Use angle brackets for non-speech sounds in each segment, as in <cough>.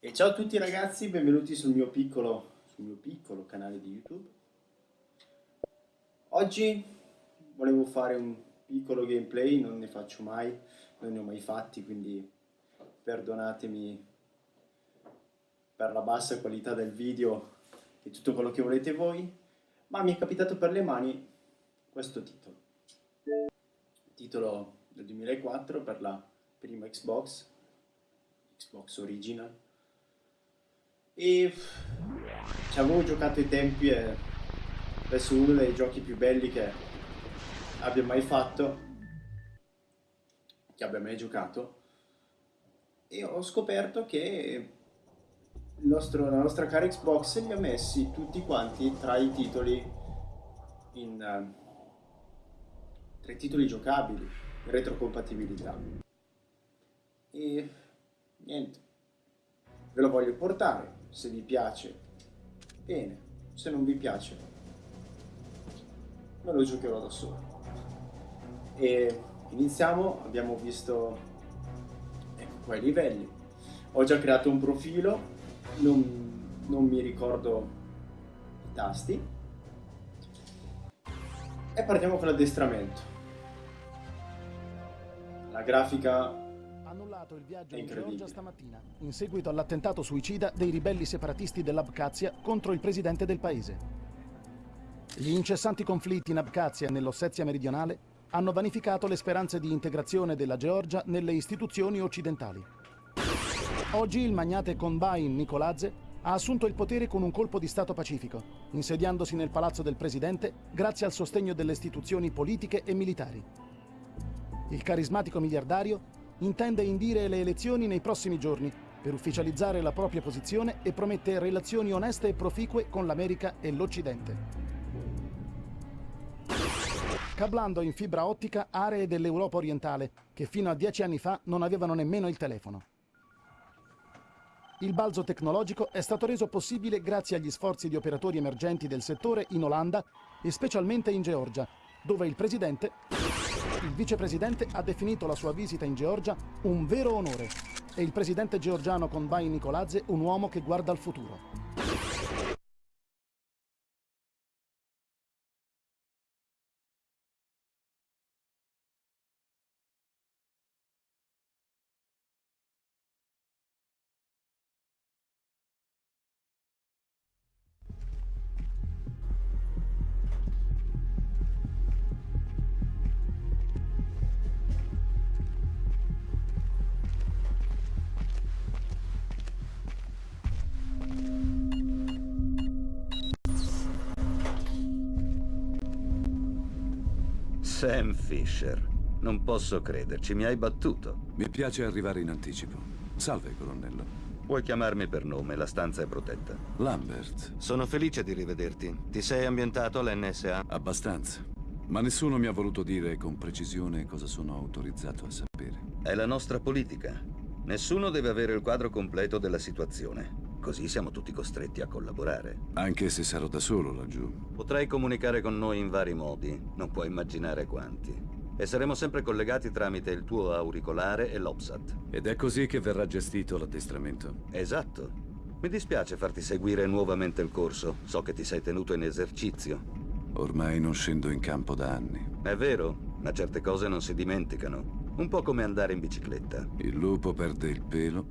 E ciao a tutti ragazzi, benvenuti sul mio piccolo, sul mio piccolo canale di YouTube. Oggi volevo fare un piccolo gameplay, non ne faccio mai, non ne ho mai fatti, quindi perdonatemi per la bassa qualità del video e tutto quello che volete voi, ma mi è capitato per le mani questo titolo. Titolo del 2004 per la prima Xbox, Xbox Original e ci avevo giocato ai tempi e adesso uno dei giochi più belli che abbia mai fatto che abbia mai giocato. E ho scoperto che nostro, la nostra cara Xbox li ha messi tutti quanti tra i titoli in tra i titoli giocabili in retrocompatibilità. E niente ve lo voglio portare se vi piace, bene, se non vi piace, me lo giocherò da solo. E iniziamo, abbiamo visto ecco qua i livelli. Ho già creato un profilo, non, non mi ricordo i tasti. E partiamo con l'addestramento. La grafica annullato il viaggio in Georgia stamattina, in seguito all'attentato suicida dei ribelli separatisti dell'Abkhazia contro il presidente del paese. Gli incessanti conflitti in Abkhazia e nell'Ossetia meridionale hanno vanificato le speranze di integrazione della Georgia nelle istituzioni occidentali. Oggi il magnate Konbain Nikoladze ha assunto il potere con un colpo di Stato pacifico, insediandosi nel palazzo del presidente grazie al sostegno delle istituzioni politiche e militari. Il carismatico miliardario intende indire le elezioni nei prossimi giorni per ufficializzare la propria posizione e promette relazioni oneste e proficue con l'America e l'Occidente. Cablando in fibra ottica aree dell'Europa orientale che fino a dieci anni fa non avevano nemmeno il telefono. Il balzo tecnologico è stato reso possibile grazie agli sforzi di operatori emergenti del settore in Olanda e specialmente in Georgia, dove il presidente il vicepresidente ha definito la sua visita in Georgia un vero onore e il presidente georgiano Konbain Nikoladze un uomo che guarda al futuro. Sam Fisher. Non posso crederci, mi hai battuto. Mi piace arrivare in anticipo. Salve, colonnello. Puoi chiamarmi per nome, la stanza è protetta. Lambert. Sono felice di rivederti. Ti sei ambientato all'NSA? Abbastanza. Ma nessuno mi ha voluto dire con precisione cosa sono autorizzato a sapere. È la nostra politica. Nessuno deve avere il quadro completo della situazione. Così siamo tutti costretti a collaborare. Anche se sarò da solo laggiù. Potrai comunicare con noi in vari modi, non puoi immaginare quanti. E saremo sempre collegati tramite il tuo auricolare e l'OPSAT. Ed è così che verrà gestito l'addestramento? Esatto. Mi dispiace farti seguire nuovamente il corso. So che ti sei tenuto in esercizio. Ormai non scendo in campo da anni. È vero, ma certe cose non si dimenticano. Un po' come andare in bicicletta. Il lupo perde il pelo.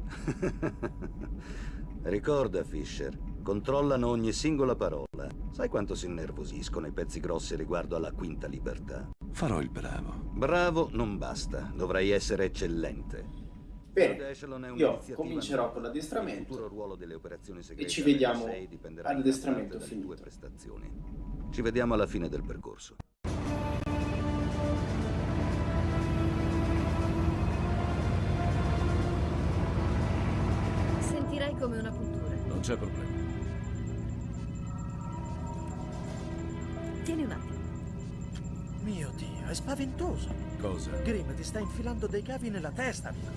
<laughs> Ricorda, Fisher, controllano ogni singola parola. Sai quanto si innervosiscono i pezzi grossi riguardo alla quinta libertà? Farò il bravo. Bravo non basta, dovrai essere eccellente. Bene, io comincerò con l'addestramento e ci vediamo all'addestramento finito. Ci vediamo alla fine del percorso. C'è problema. Tieni un attimo. Mio Dio, è spaventoso. Cosa? Grim ti sta infilando dei cavi nella testa, amico.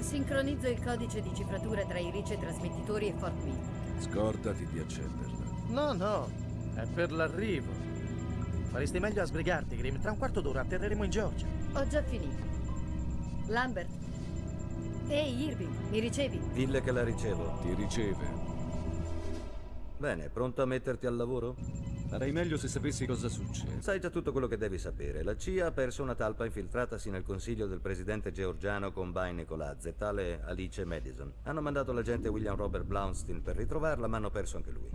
Sincronizzo il codice di cifratura tra i rice trasmettitori e Fort Meade. Scordati di accenderla. No, no, è per l'arrivo. Faresti meglio a sbrigarti, Grim. Tra un quarto d'ora atterreremo in Georgia. Ho già finito. Lambert, Ehi, Irving, mi ricevi? Dille che la ricevo. Ti riceve. Bene, pronto a metterti al lavoro? Farei meglio se sapessi cosa succede. Sai già tutto quello che devi sapere. La CIA ha perso una talpa infiltratasi nel consiglio del presidente georgiano Combine Nicolazze, tale Alice Madison. Hanno mandato l'agente William Robert Blaustein per ritrovarla, ma hanno perso anche lui.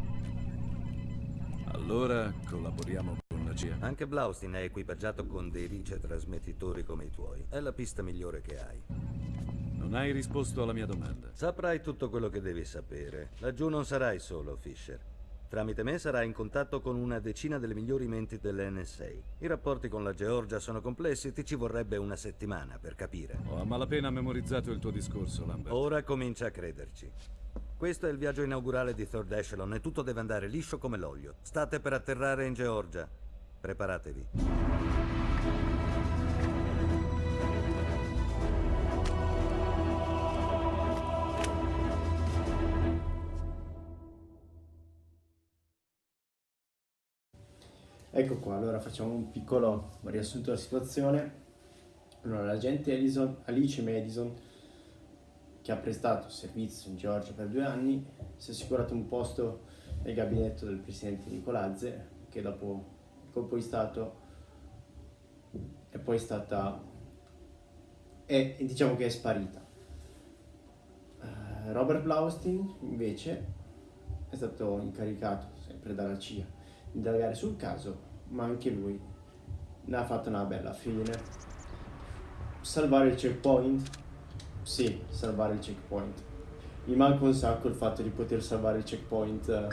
Allora collaboriamo con la CIA. Anche Blaustein è equipaggiato con dei ricetrasmettitori come i tuoi. È la pista migliore che hai. Non hai risposto alla mia domanda. Saprai tutto quello che devi sapere. Laggiù non sarai solo, Fisher. Tramite me sarai in contatto con una decina delle migliori menti dell'NSA. I rapporti con la Georgia sono complessi e ti ci vorrebbe una settimana per capire. Ho a malapena memorizzato il tuo discorso, Lambert. Ora comincia a crederci. Questo è il viaggio inaugurale di Third Echelon e tutto deve andare liscio come l'olio. State per atterrare in Georgia. Preparatevi. Ecco qua, allora facciamo un piccolo riassunto della situazione. Allora, l'agente Alice Madison, che ha prestato servizio in Georgia per due anni, si è assicurato un posto nel gabinetto del presidente Nicolazze, che dopo il colpo di Stato è poi stata... è, diciamo che è sparita. Eh, Robert Blaustein, invece, è stato incaricato, sempre dalla CIA, di indagare sul caso, ma anche lui ne ha fatto una bella fine. Salvare il checkpoint? Sì, salvare il checkpoint. Mi manca un sacco il fatto di poter salvare il checkpoint eh,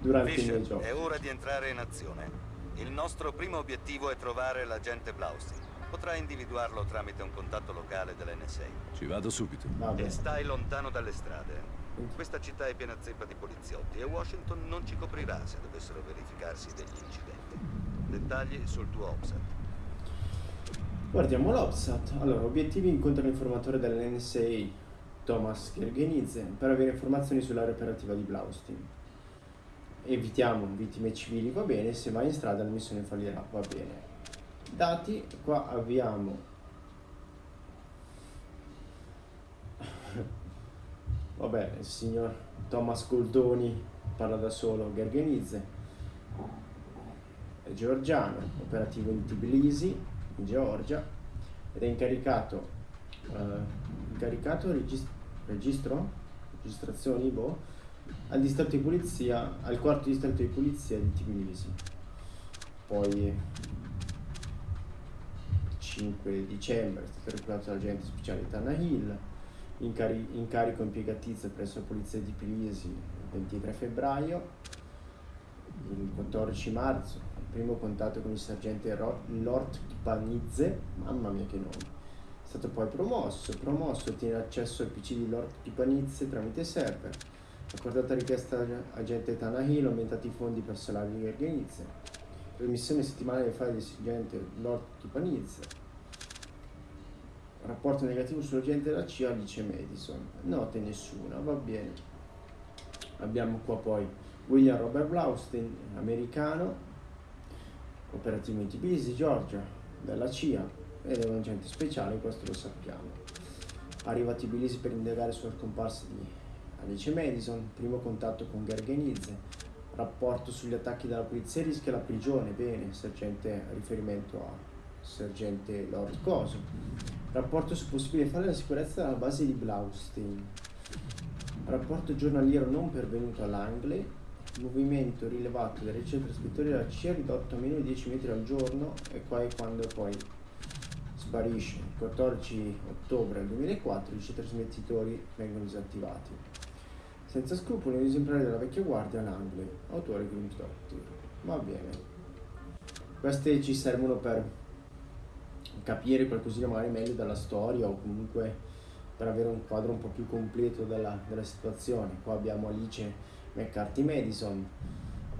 durante il Fisher, mio gioco. è ora di entrare in azione. Il nostro primo obiettivo è trovare l'agente Blaustein. Potrai individuarlo tramite un contatto locale dell'NSA. Ci vado subito. Vabbè. E stai lontano dalle strade. Questa città è piena zeppa di poliziotti e Washington non ci coprirà se dovessero verificarsi degli incidenti. Dettagli sul tuo OPSAT. Guardiamo l'OPSAT. Allora, obiettivi incontra l'informatore dell'NSA, Thomas Gergenidze, per avere informazioni sull'area operativa di Blaustein. Evitiamo vittime civili, va bene, se vai in strada la missione fallirà, va bene. Dati, qua abbiamo... Vabbè, il signor Thomas Goldoni parla da solo, Gergenidze, è georgiano, operativo in Tbilisi, in Georgia, ed è incaricato, eh, incaricato regis- registro, registrazioni, boh, al distretto di polizia, al quarto distretto di polizia di Tbilisi. Poi 5 dicembre è stato reclutato l'agente speciale Tana Hill, incari- incarico impiegatizia presso la polizia di Tbilisi il 23 febbraio, il 14 marzo, il primo contatto con il sergente Lord Kipanidze, mamma mia che nome, è stato poi promosso, promosso, ottiene accesso al PC di Lord Kipanidze tramite server, accordata richiesta all'agente Tanahil, aumentati i fondi per salari di Gergenizze, remissione settimanale dei file del sergente Lord Kipanidze, rapporto negativo sull'agente della CIA Alice Madison, note nessuna, va bene. Abbiamo qua poi William Robert Blaustein, americano, operativo in Tbilisi, Georgia, della CIA ed è un agente speciale, questo lo sappiamo. Arriva a Tbilisi per indagare sulla scomparsa di Alice Madison, primo contatto con Gergenizze, rapporto sugli attacchi della polizia rischia la prigione, bene, sergente riferimento a sergente Lord Coso, rapporto su possibile fare la sicurezza della base di Blaustein, rapporto giornaliero non pervenuto all'Angley, movimento rilevato dai ricetrascrittori della CIA ridotto a meno di 10 metri al giorno e è quando poi sparisce. Il 14 ottobre del 2004 i ricetrasmettitori vengono disattivati. Senza scrupoli, un esemplare della vecchia guardia Langley, autore Grimms Doctor. Va bene. Queste ci servono per capire qualcosina magari meglio della storia o comunque per avere un quadro un po' più completo della, della situazione. Qua abbiamo Alice McCarthy Madison,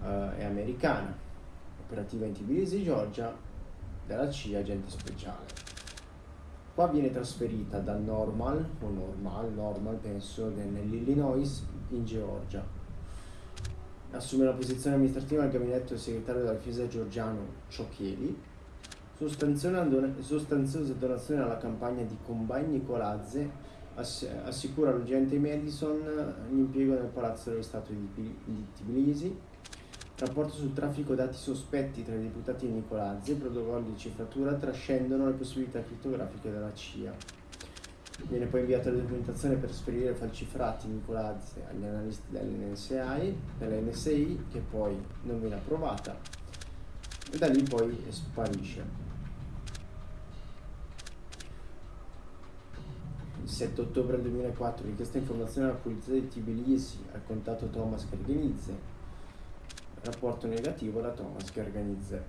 eh, è americana, operativa in Tbilisi, Georgia, della CIA, agente speciale. Qua viene trasferita da Normal, o Normal, Normal penso, nell'Illinois, in Georgia. Assume la posizione amministrativa al gabinetto del segretario della difesa georgiano Ciocchieli, sostanziosa donazione alla campagna di Combine Nicolazze ass assicura all'agente Madison l'impiego nel palazzo dello Stato di, Tbilisi, rapporto sul traffico dati sospetti tra i deputati Nicolazzi protocolli di cifratura trascendono le possibilità criptografiche della CIA. Viene poi inviata la documentazione per sferire falciferati Nicolazzi agli analisti dell'NSI, dell'NSI che poi non viene approvata e da lì poi sparisce. Il 7 ottobre 2004 richiesta informazione alla polizia di Tbilisi al contatto Thomas Garganizze. Rapporto negativo da Thomas Garganizze.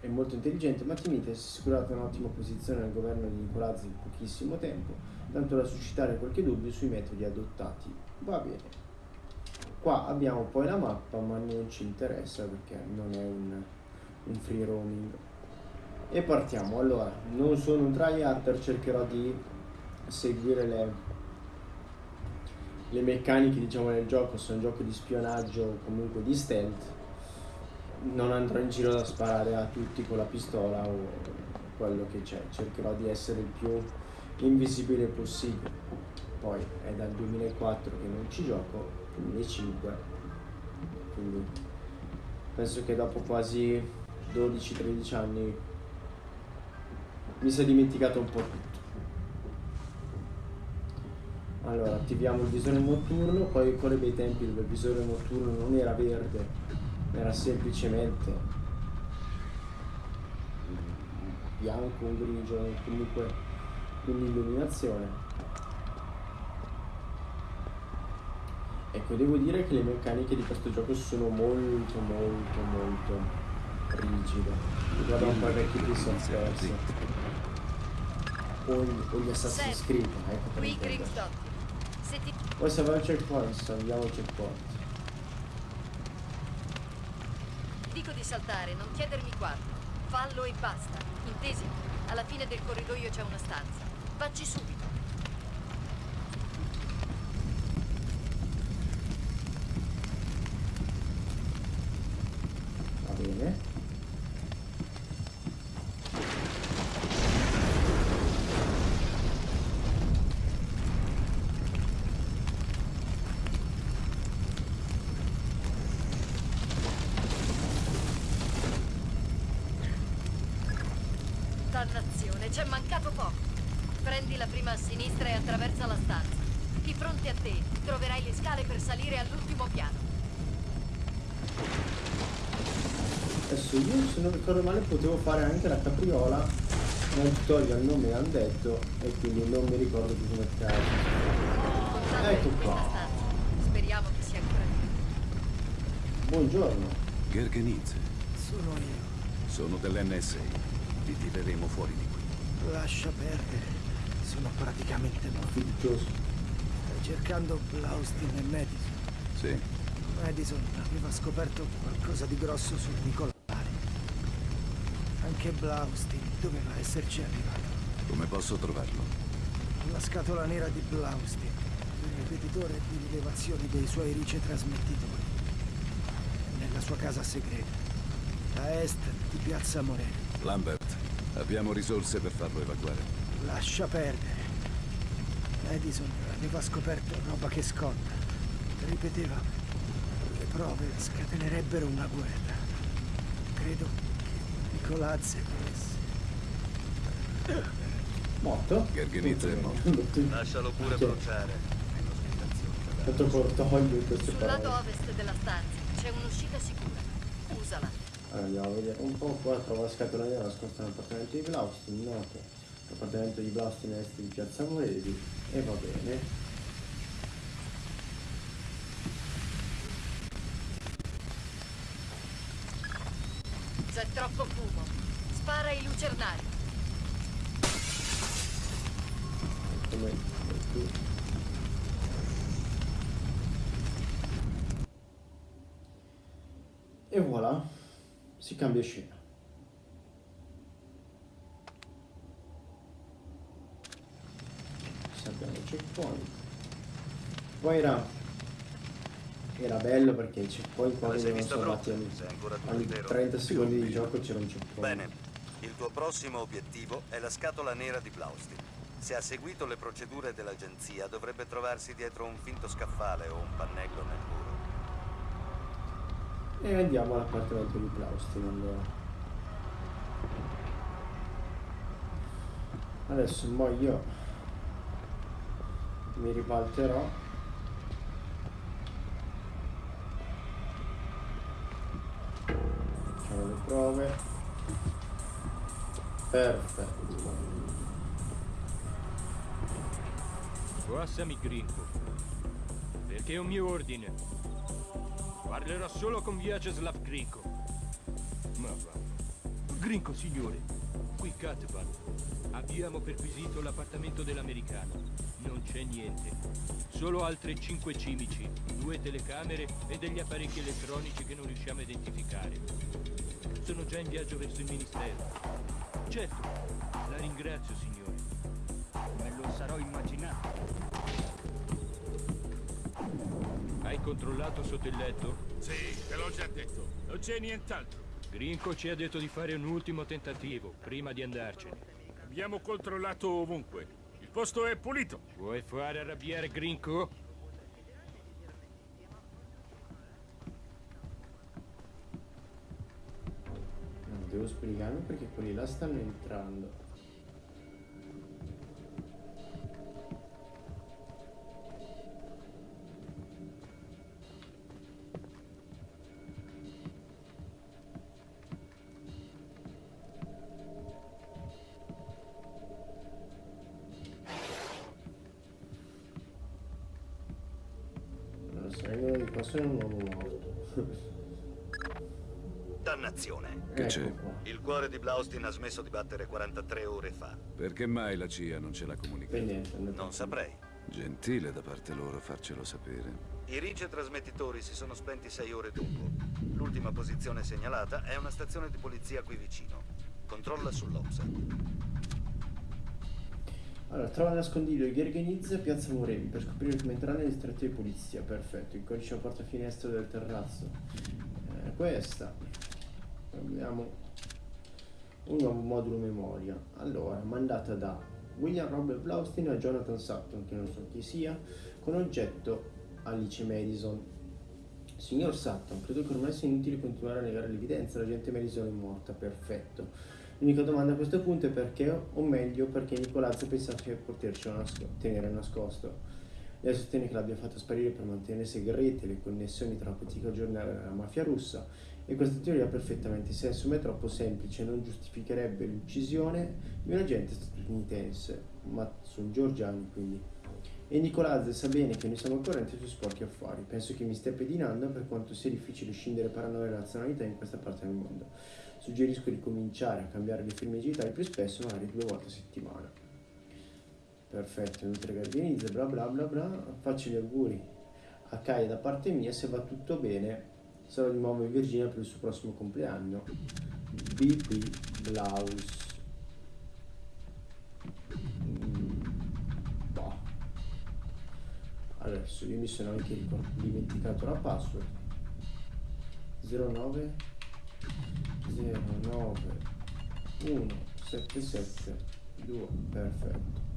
È molto intelligente ma timida e si è assicurata un'ottima posizione nel governo di Nicolazzi in pochissimo tempo, tanto da suscitare qualche dubbio sui metodi adottati. Va bene. Qua abbiamo poi la mappa ma non ci interessa perché non è un, un free roaming e partiamo. Allora non sono un tryhard cercherò di seguire le, le meccaniche diciamo del gioco. Sono un gioco di spionaggio o comunque di stealth non andrò in giro a sparare a tutti con la pistola o quello che c'è. Cercherò di essere il più invisibile possibile. Poi è dal 2004 che non ci gioco 2005 quindi penso che dopo quasi 12-13 anni mi si è dimenticato un po' tutto. Allora attiviamo il visore notturno poi ancora bei tempi dove il visore notturno non era verde era semplicemente bianco, grigio comunque un'illuminazione. Ecco devo dire che le meccaniche di questo gioco sono molto molto molto rigide. Riguarda un po' i vecchi Prince of Persia o, o gli Assassin's Creed, ecco per ti... Poi va al checkpoint, andiamo al checkpoint. Dico di saltare, non chiedermi quando. Fallo e basta. Intesi? Alla fine del corridoio c'è una stanza. Vacci subito. Va bene. Dannazione, c'è mancato poco. Prendi la prima a sinistra e attraversa la stanza. Di fronte a te troverai le scale per salire all'ultimo piano. Adesso io se non ricordo male potevo fare anche la capriola nel tutorial non me l'hanno detto e quindi non mi ricordo più come cazzo. Ecco qua. Speriamo che sia ancora lì. Buongiorno. Gergenizze. Sono io. Sono dell'NSA. Ti tireremo fuori di qui. Lascia perdere. Sono praticamente morto. Stai cercando Blaustin e Madison. Sì. Madison aveva scoperto qualcosa di grosso sul Nicolare. Anche Blaustin doveva esserci arrivato. Come posso trovarlo? La scatola nera di Blaustin, il ripetitore di rilevazioni dei suoi ricetrasmettitori. Nella sua casa segreta, a est di Piazza Moreno. Lambert, abbiamo risorse per farlo evacuare. Lascia perdere. Edison aveva scoperto roba che scotta. Ripeteva, le prove scatenerebbero una guerra. Credo volesse. Morto? Gergenizze è morto. Lascialo pure bruciare. Fatto cortoglio in queste Sul lato ovest della stanza c'è un'uscita sicura. Usala. Allora andiamo a vedere un po' qua trovo la scatola nera nascosta nell'appartamento di Blaustin, noto. L'appartamento di Blaustin è est di Piazza Moresi e va bene. C'è troppo si cambia scena. Sappiamo il checkpoint. Poi era, era bello perché il checkpoint quando ancora tutto ogni intero? 30 secondi di gioco c'era un checkpoint. Bene, il tuo prossimo obiettivo è la scatola nera di Blaustin. Se ha seguito le procedure dell'agenzia, dovrebbe trovarsi dietro un finto scaffale o un pannello nel muro. E andiamo all'appartamento di Plaustin allora. Adesso mo io mi ribalterò. Facciamo le prove. Perfetto. Passami Gringo. Perché è un mio ordine. Parlerò solo con Vyacheslav Grinko. Ma va. Grinko, signore. Qui Katvan. Abbiamo perquisito l'appartamento dell'americano. Non c'è niente. Solo altre cinque cimici, due telecamere e degli apparecchi elettronici che non riusciamo a identificare. Sono già in viaggio verso il ministero. Certo, la ringrazio, signore. Me lo sarò immaginato. Controllato sotto il letto? Sì, te l'ho già detto. Non c'è nient'altro. Grinko ci ha detto di fare un ultimo tentativo, prima di andarcene. Abbiamo controllato ovunque. Il posto è pulito. Vuoi fare arrabbiare Grinko? No, devo spiegarmi perché quelli là stanno entrando. Di Blaustin ha smesso di battere 43 ore fa. Perché mai la CIA non ce l'ha comunicato? Per niente, Non saprei. Gentile da parte loro farcelo sapere. I rice trasmettitori si sono spenti sei ore dopo. L'ultima posizione segnalata è una stazione di polizia qui vicino. Controlla sull'Opsa. Allora, trova nascondiglio di Gherghenizza e Piazza Morevi per scoprire come entrare nel distretto di polizia. Perfetto, il codice porta finestra del terrazzo. Eh, questa. Abbiamo un nuovo modulo memoria. Allora, mandata da William Robert Blaustin a Jonathan Sutton, che non so chi sia, con oggetto Alice Madison. Signor Sutton, credo che ormai sia inutile continuare a negare l'evidenza, la gente Madison è morta, perfetto. L'unica domanda a questo punto è perché, o meglio, perché Nicolazzo pensava di potercelo nasco- tenere nascosto. Lei sostiene che l'abbia fatto sparire per mantenere segrete le connessioni tra la politica giornale e la mafia russa e questa teoria ha perfettamente senso ma è troppo semplice non giustificherebbe l'uccisione di un agente statunitense, ma sono georgiani quindi. E Nicolazzo sa bene che noi siamo al corrente sui sporchi affari. Penso che mi stia pedinando per quanto sia difficile scindere paranoia e razionalità in questa parte del mondo. Suggerisco di cominciare a cambiare le firme digitali più spesso, magari due volte a settimana. Perfetto, inoltre Garganizza, bla bla bla bla. Faccio gli auguri a Kaya da parte mia, se va tutto bene sarò di nuovo in Virginia per il suo prossimo compleanno. BP Blaus. Mm, boh. Adesso io mi sono anche dimenticato la password. 09 09 177 2 perfetto.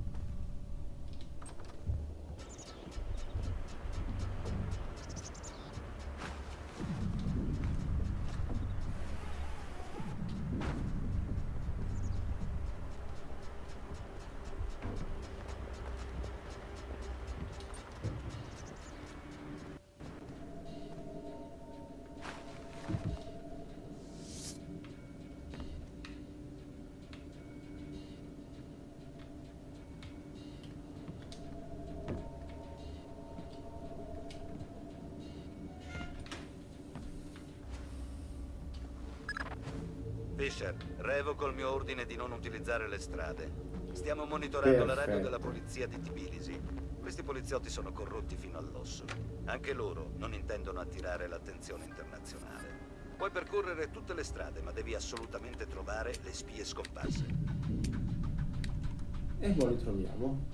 Revoco il mio ordine di non utilizzare le strade. Stiamo monitorando la radio Perfetto. della polizia di Tbilisi. Questi poliziotti sono corrotti fino all'osso. Anche loro non intendono attirare l'attenzione internazionale. Puoi percorrere tutte le strade, ma devi assolutamente trovare le spie scomparse. E poi li troviamo.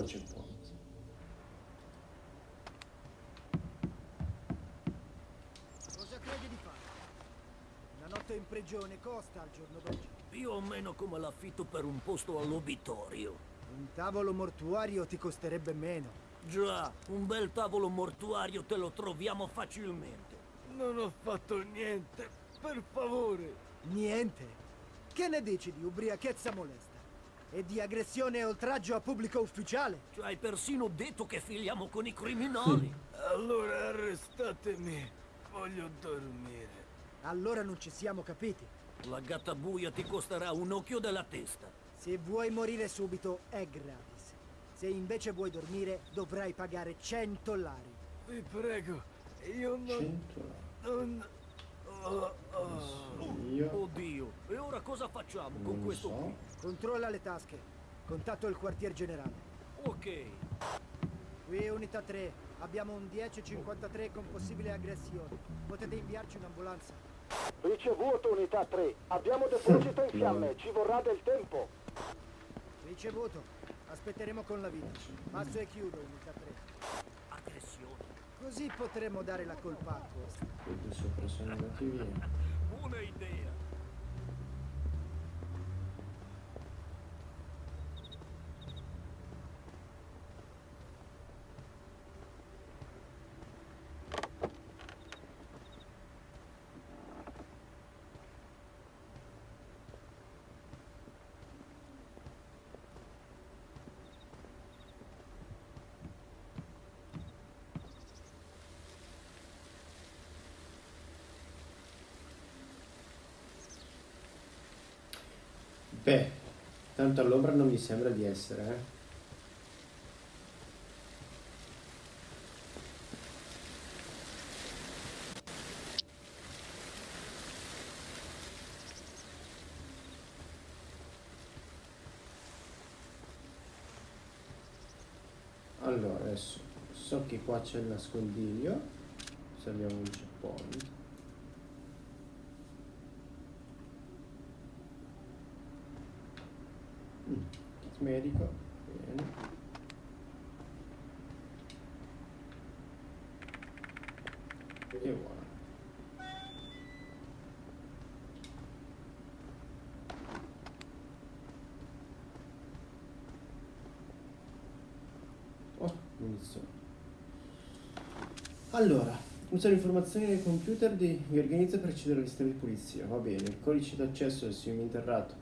очень помнить. in prigione costa al giorno d'oggi? Più o meno come l'affitto per un posto all'obitorio. Un tavolo mortuario ti costerebbe meno. Già, un bel tavolo mortuario te lo troviamo facilmente. Non ho fatto niente, per favore. Niente? Che ne dici di ubriachezza molesta? E di aggressione e oltraggio a pubblico ufficiale? Ci hai persino detto che filiamo con i criminali. allora arrestatemi. Voglio dormire. Allora non ci siamo capiti. La gattabuia ti costerà un occhio della testa. Se vuoi morire subito è gratis. Se invece vuoi dormire dovrai pagare 100 lari. Vi prego, io non... 100 non... Oh, oh. Io... Oddio, e ora cosa facciamo con Non questo so. qui? Controlla le tasche. Contatto il quartier generale. Ok, Qui unità 3. Abbiamo un 1053 con possibile aggressione. Potete inviarci un'ambulanza. Ricevuto unità 3. Abbiamo deposito in fiamme, ci vorrà del tempo. Ricevuto. Aspetteremo con la vita. Passo e chiudo unità 3. Così potremo dare la colpa a questo. Quindi sopra sono andati via. Buona idea. Beh, tanto all'ombra non mi sembra di essere, eh. Allora, adesso so che qua c'è il nascondiglio, se abbiamo un checkpoint. Mm, kit medico, bene. E voilà. Oh, munizioni. Allora, usare informazioni nel computer di, organizza per accedere al sistema di polizia, va bene. Il codice d'accesso del sim interrato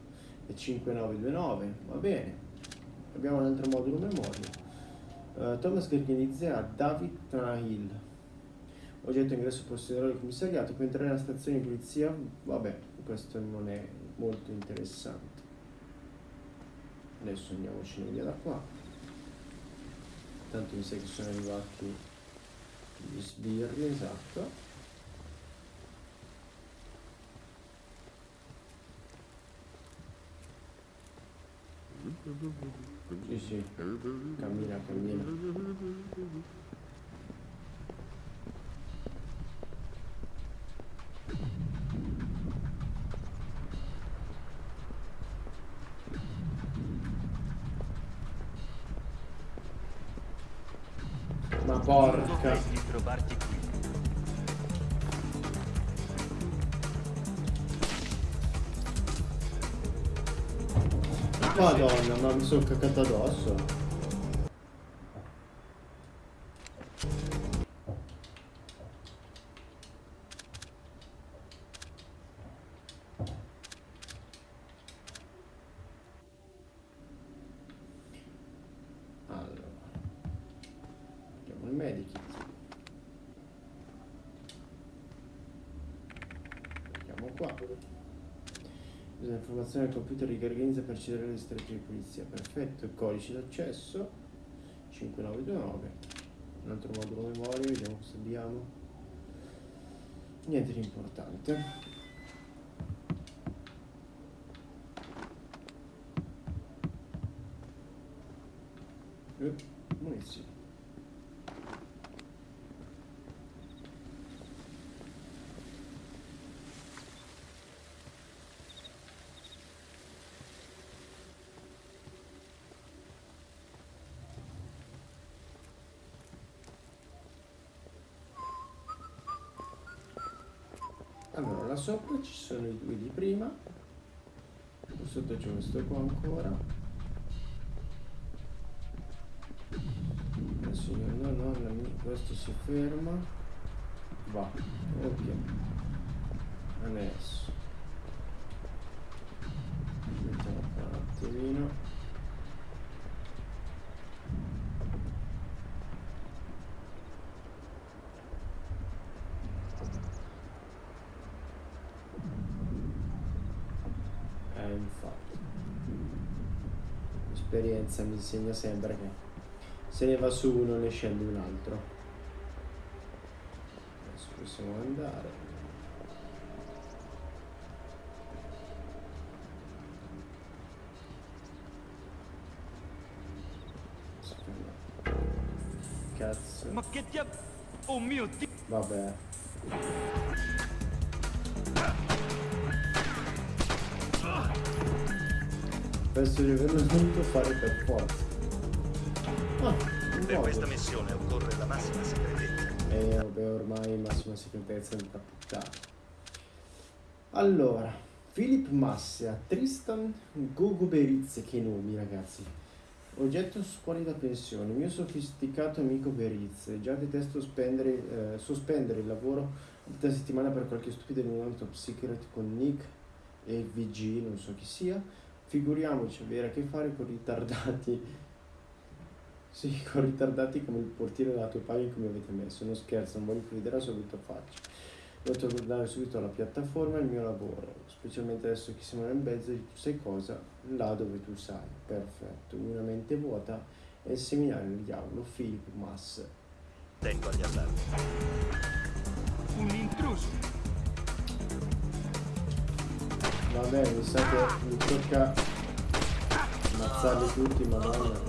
è 5929, va bene. Abbiamo un altro modulo memoria. Eh, Thomas Gergenizze a David Trahil. Oggetto ingresso posteriore del commissariato, può entrare nella stazione di polizia. Vabbè, questo non è molto interessante. Adesso andiamocene via da qua. Tanto mi sa che sono arrivati gli sbirri, esatto. Sì, sì, cammina, cammina. Sono cacato addosso. Allora. Andiamo. Usa informazioni al computer di Garganza per accedere alle distretti di polizia. Perfetto, il codice d'accesso 5929. Un altro modulo memoria, vediamo cosa abbiamo. Niente di importante. Sopra ci sono i due di prima. Sotto c'è questo qua ancora. Adesso io no no questo si ferma. Va ok. Adesso mettiamo qua un attimino l'esperienza mi insegna sempre che se ne va su uno ne scende un altro. Adesso possiamo andare. Cazzo. Ma che ti ha oh mio dio. Vabbè Penso di averlo dovuto fare per forza. Ah, per questa missione occorre la massima segretezza. E eh, vabbè, ormai massima segretezza è una puttana. Allora, Philip Massia, Tristan Gogo Berizze, che nomi ragazzi. Oggetto scuoli da pensione, mio sofisticato amico Berizze, già detesto spendere, eh, sospendere il lavoro da settimana per qualche stupido riunione top secret con Nick e VG, non so chi sia Figuriamoci avere a che fare con ritardati. Sì, con ritardati come il portiere della tua pagina come avete messo. Non scherzo, non voglio la sua brutta faccia. Devo tornare subito alla piattaforma e il mio lavoro, specialmente adesso che siamo nel mezzo di tu sai cosa, là dove tu sai. Perfetto, una mente vuota e il seminario del diavolo, Philip Mass. Tengo agli allarmi. Un intruso! Vabbè, mi sa che mi tocca ammazzarli tutti, madonna.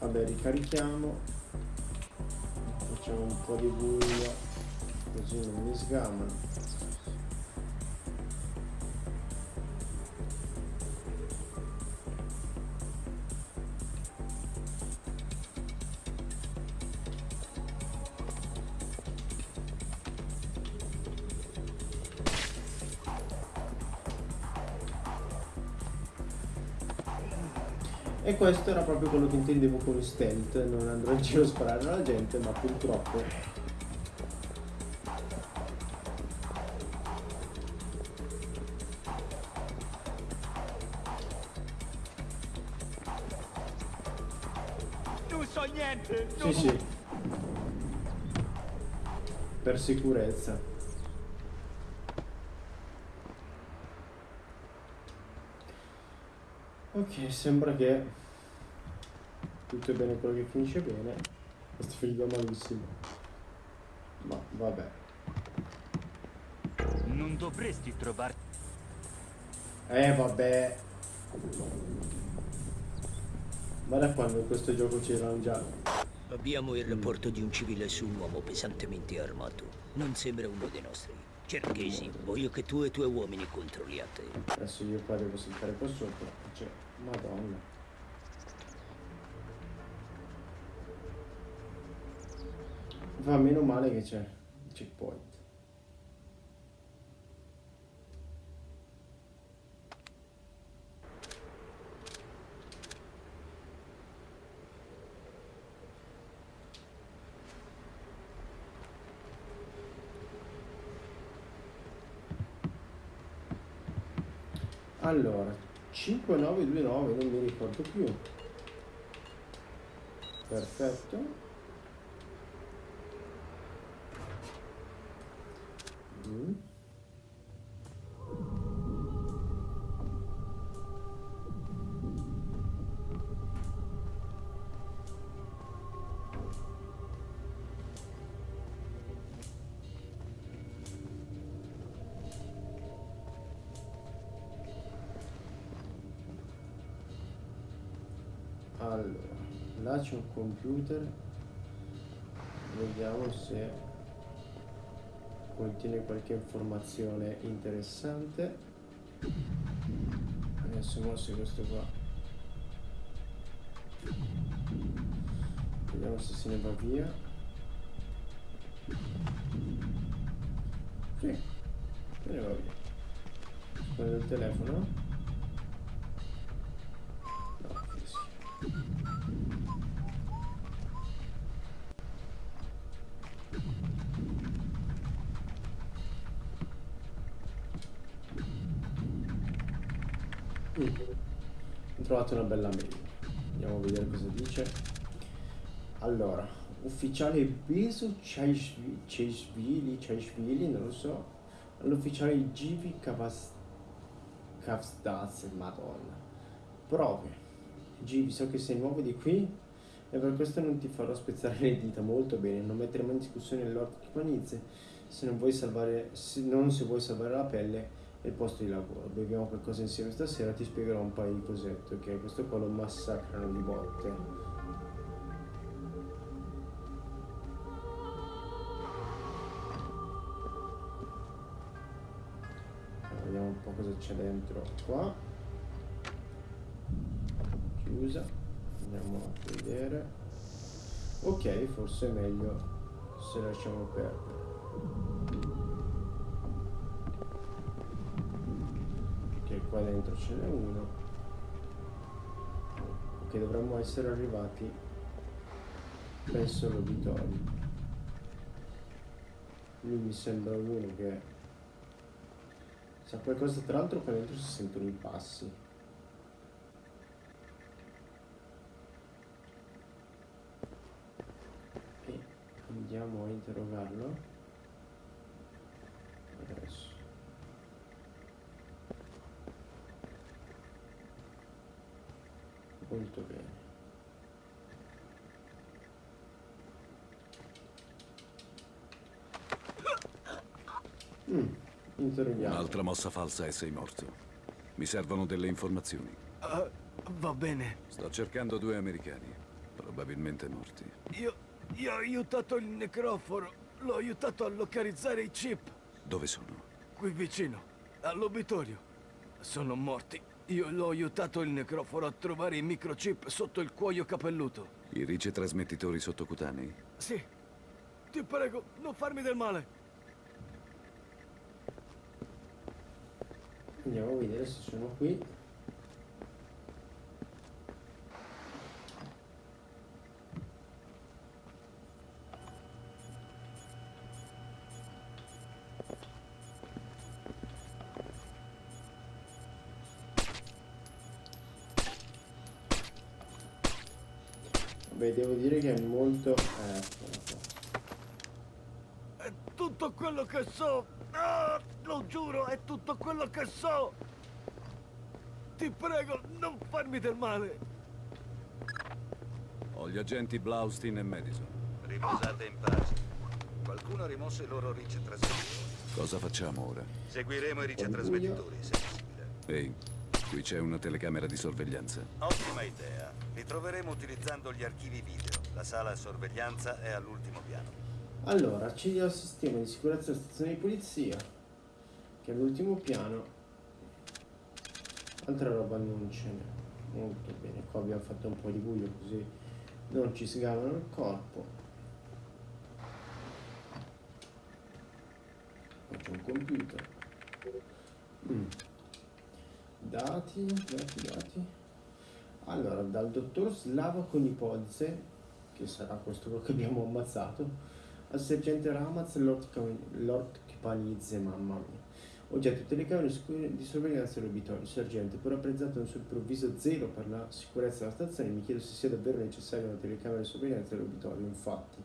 Vabbè, ricarichiamo. Facciamo un po' di buio, così non mi sgamano. Questo era proprio quello che intendevo con stealth, non andrò in giro a sparare alla gente, ma purtroppo Non so niente! Sì, sì. Per sicurezza. Ok, sembra che tutto è bene quello che finisce bene. Questo figlio malissimo. Ma vabbè. Non dovresti trovarti. Eh vabbè. Guarda quando in questo gioco c'erano già. Abbiamo il rapporto di un civile su un uomo pesantemente armato. Non sembra uno dei nostri. Cerchesi, voglio che tu e i tuoi uomini controlliate. Adesso io qua devo saltare qua sopra. Cioè, madonna. Va meno male che c'è il checkpoint. Allora, 5929 non mi ricordo più. Perfetto. Allora, là c'è un computer, vediamo se contiene qualche informazione interessante adesso mosso questo qua vediamo se se ne va via Ok. Bene, va via. Prendo il telefono. Trovato una bella mail. Andiamo a vedere cosa dice. Allora, ufficiale Besu Ceisvili, Ceisvili, non lo so, all'ufficiale Givi Kavas, Kavsdaz, madonna. Prove. Givi, so che sei nuovo di qui e per questo non ti farò spezzare le dita molto bene, non metteremo in discussione l'orto di Panizze se non vuoi salvare, se, non se vuoi salvare la pelle il posto di lavoro. Beviamo qualcosa insieme stasera, ti spiegherò un paio di cosette, ok? Questo qua lo massacrano di botte. vediamo un po' cosa c'è dentro qua chiusa andiamo a vedere ok forse è meglio se lasciamo perdere qua dentro ce n'è uno ok dovremmo essere arrivati penso all'uditorio lui mi sembra uno che sa qualcosa tra l'altro qua dentro si sentono i passi. E andiamo a interrogarlo adesso molto bene Mm, interroghiamo. Un'altra mossa falsa e sei morto. Mi servono delle informazioni. Uh, va bene. Sto cercando due americani, probabilmente morti. Io, io ho aiutato il necroforo. L'ho aiutato a localizzare i chip. Dove sono? Qui vicino, all'obitorio. Sono morti. Io l'ho aiutato il necroforo a trovare i microchip sotto il cuoio capelluto. I ricetrasmettitori sottocutanei? Sì. Ti prego, non farmi del male. Andiamo a vedere se sono qui. Devo dire che è molto... Eh, È tutto quello che so. Ah, lo giuro, è tutto quello che so. Ti prego, non farmi del male. Ho gli agenti Blaustein e Madison. Riposate in pace. Qualcuno ha rimosso i loro ricetrasmettitori. Cosa facciamo ora? Seguiremo i ricetrasmettitori, se possibile. Ehi, qui c'è una telecamera di sorveglianza. Ottima idea. Li troveremo utilizzando gli archivi video. La sala a sorveglianza è all'ultimo piano. Allora, accedi al sistema di sicurezza della stazione di polizia, che è all'ultimo piano. Altra roba non ce n'è. Molto bene, qua abbiamo fatto un po' di buio così non ci sgavano il corpo. C'è un computer. Mm. Dati, dati, dati. Allora, dal dottor Slava Conipodze, che sarà questo che abbiamo ammazzato, al sergente Ramaz Lord Kipanidze, mamma mia. Oggetto telecamere di sorveglianza dell'obitorio. Sergente, pur apprezzato un suo improvviso zelo per la sicurezza della stazione, mi chiedo se sia davvero necessaria una telecamera di sorveglianza dell'obitorio. Infatti,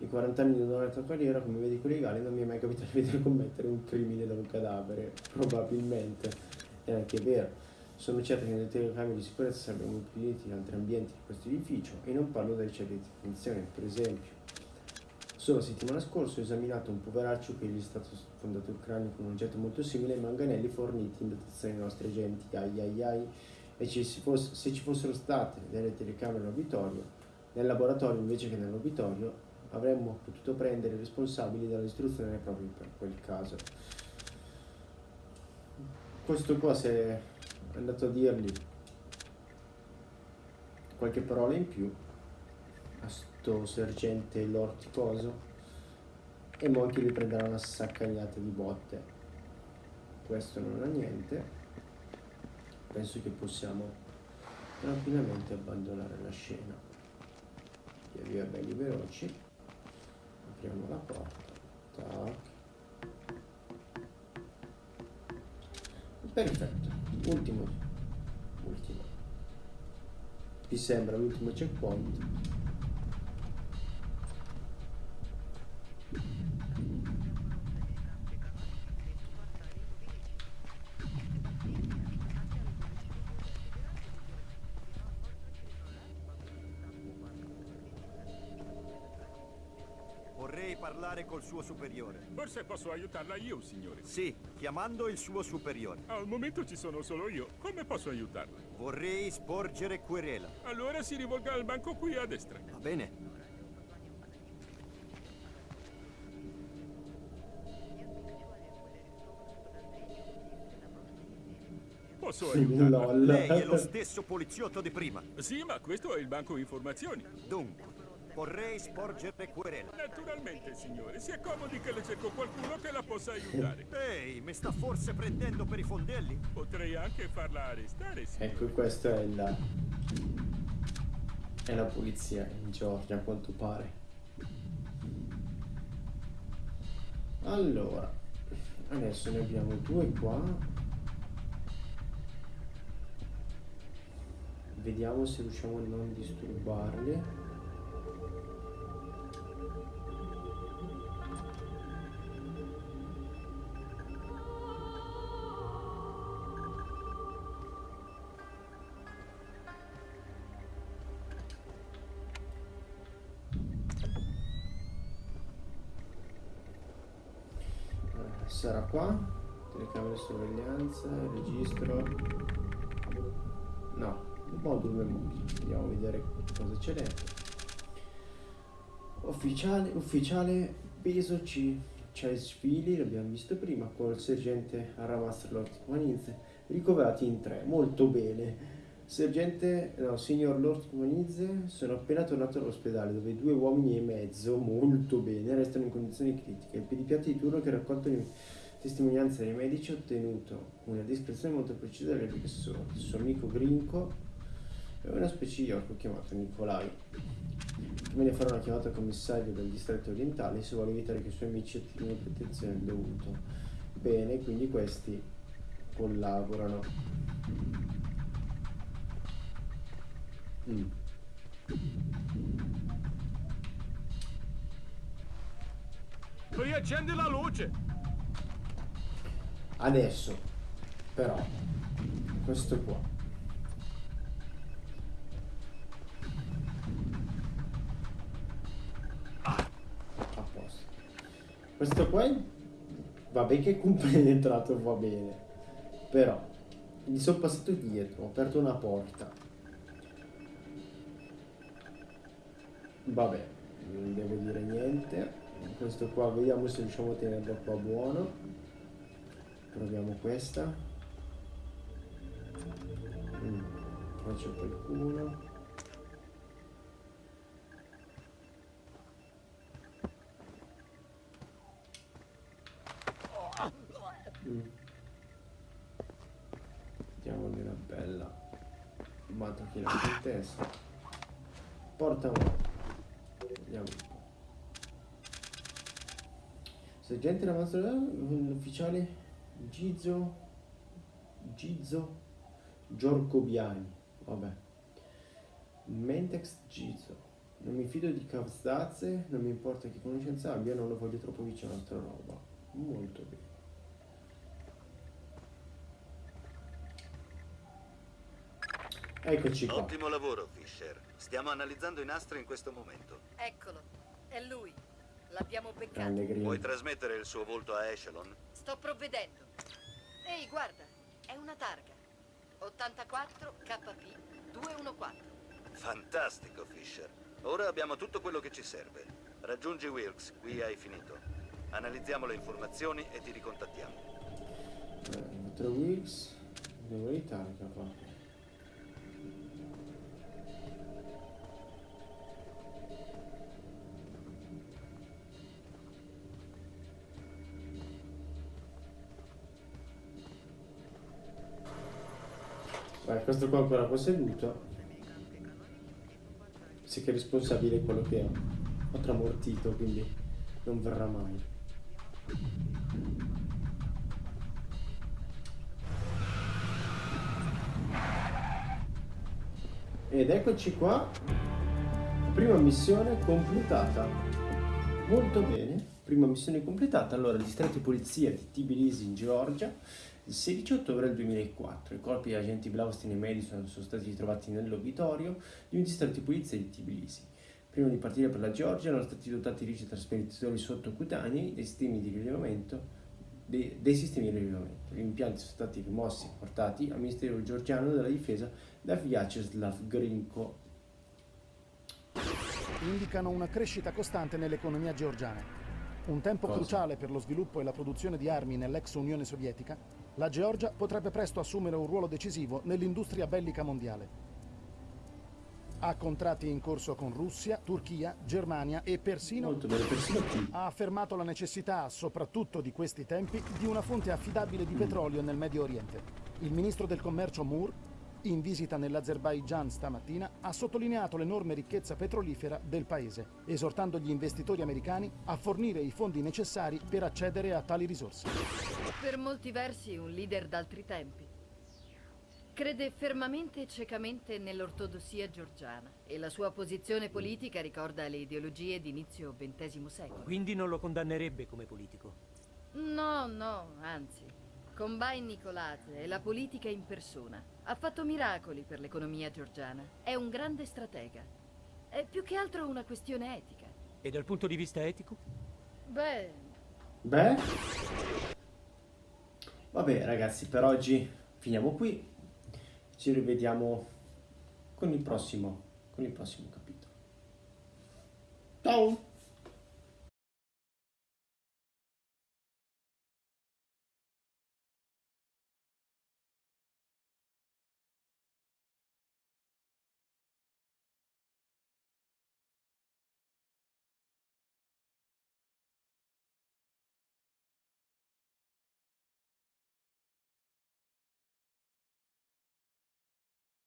in 40 anni di onesta carriera come medico legale non mi è mai capitato di vedere <laughs> commettere un crimine da un cadavere. Probabilmente è anche vero. Sono certo che nelle telecamere di sicurezza sarebbero impediti in altri ambienti di questo edificio e non parlo delle celle di detenzione, per esempio. Solo la settimana scorsa ho esaminato un poveraccio che gli è stato sfondato il cranio con un oggetto molto simile ai manganelli forniti in dotazione dai nostri agenti, ai ai ai, e ci fosse, se ci fossero state delle telecamere all'obitorio, nel laboratorio invece che nell'obitorio, avremmo potuto prendere i responsabili dall'istruzione proprio per quel caso. Questo qua se è andato a dirgli qualche parola in più a sto sergente Lorticoso e Monkey li prenderà una saccagliata di botte. Questo non ha niente. Penso che possiamo tranquillamente abbandonare la scena. Via via belli veloci. Apriamo la porta. Tac perfetto. Ultimo. Ultimo. Vi sembra l'ultimo checkpoint suo superiore. Forse posso aiutarla io, signore. Sì, chiamando il suo superiore. Al momento ci sono solo io. Come posso aiutarla? Vorrei sporgere querela. Allora si rivolga al banco qui a destra. Va bene. Posso aiutarla? Lei è lo stesso poliziotto di prima. Sì, ma questo è il banco informazioni. Dunque, Vorrei sporgere querela. Naturalmente, signore. Si accomodi che le cerco qualcuno che la possa aiutare. Ehi, mi sta forse prendendo per i fondelli? Potrei anche farla arrestare, signore. Ecco, questa è la... È la polizia in Georgia, a quanto pare. Allora, adesso ne abbiamo due qua. Vediamo se riusciamo a non disturbarli. Qua telecamere sorveglianza registro. No modulo memoria andiamo a vedere cosa c'è dentro. Ufficiale ufficiale peso C c'è Svili l'abbiamo visto prima col sergente Aramas Lord Manizze ricoverati in tre molto bene. Sergente, no, signor Lord Manizze, sono appena tornato all'ospedale dove due uomini e mezzo, molto bene, restano in condizioni critiche. Il pedipiatra di turno che raccolto le testimonianze dei medici ha ottenuto una descrizione molto precisa delle persone. Il suo amico Grinco è una specie di orco chiamato Nicolai. Meglio fare una chiamata al commissario del distretto orientale se vuole evitare che i suoi amici ottengono protezione del dovuto. Bene, quindi questi collaborano. Mm. Riaccendi la luce! Adesso, però, questo qua. A posto. Questo qua vabbè che è compenetrato va bene. Però, gli sono passato dietro, ho aperto una porta. vabbè non devo dire niente questo qua vediamo se riusciamo a tenerlo qua buono proviamo questa mm. faccio qualcuno mm. una bella mattina in testa porta un Vediamo un po'. Sergente la nostra l'ufficiale Gizzo Gizzo Giorcobiani. Vabbè. Mentex Gizzo. Non mi fido di Cavzdazze, non mi importa che conoscenza abbia, non lo voglio troppo vicino a sta roba. Molto bene. Eccoci qua. Ottimo lavoro, Fisher. Stiamo analizzando i nastri in questo momento. Eccolo, è lui. L'abbiamo beccato. Puoi trasmettere il suo volto a Echelon? Sto provvedendo. Ehi, guarda, è una targa. 84 KP 214. Fantastico, Fisher. Ora abbiamo tutto quello che ci serve. Raggiungi Wilkes, qui hai finito. Analizziamo le informazioni e ti ricontattiamo. Eh, Wilkes, devo targa qua. Beh, questo qua ancora posseduto. Si che è responsabile quello che ho. Tramortito, quindi non verrà mai. Ed eccoci qua. Prima missione completata. Molto bene. Prima missione completata. Allora, distretto di polizia di Tbilisi in Georgia. Il 16 ottobre del 2004 i corpi di agenti Blaustein e Madison sono stati ritrovati nell'obitorio di un distretto di polizia di Tbilisi. Prima di partire per la Georgia erano stati dotati di trasmettitori sottocutanei dei sistemi di rilevamento dei, dei, sistemi di rilevamento. Gli impianti sono stati rimossi e portati al Ministero georgiano della difesa da Vyacheslav Grinko. Indicano una crescita costante nell'economia georgiana. Un tempo Cosa? cruciale per lo sviluppo e la produzione di armi nell'ex Unione Sovietica, la Georgia potrebbe presto assumere un ruolo decisivo nell'industria bellica mondiale. Ha contratti in corso con Russia, Turchia, Germania e persino, ha affermato la necessità, soprattutto di questi tempi, di una fonte affidabile di petrolio nel Medio Oriente. Il ministro del commercio Moore, in visita nell'Azerbaigian stamattina, ha sottolineato l'enorme ricchezza petrolifera del paese, esortando gli investitori americani a fornire i fondi necessari per accedere a tali risorse. Per molti versi un leader d'altri tempi. Crede fermamente e ciecamente nell'ortodossia georgiana e la sua posizione politica ricorda le ideologie di inizio XX secolo. Quindi non lo condannerebbe come politico. No, no, anzi. Combine Nicolate è la politica in persona. Ha fatto miracoli per l'economia georgiana. È un grande stratega. È più che altro una questione etica. E dal punto di vista etico? Beh, Beh. Vabbè ragazzi, per oggi finiamo qui. Ci rivediamo con il prossimo, con il prossimo capitolo. Ciao!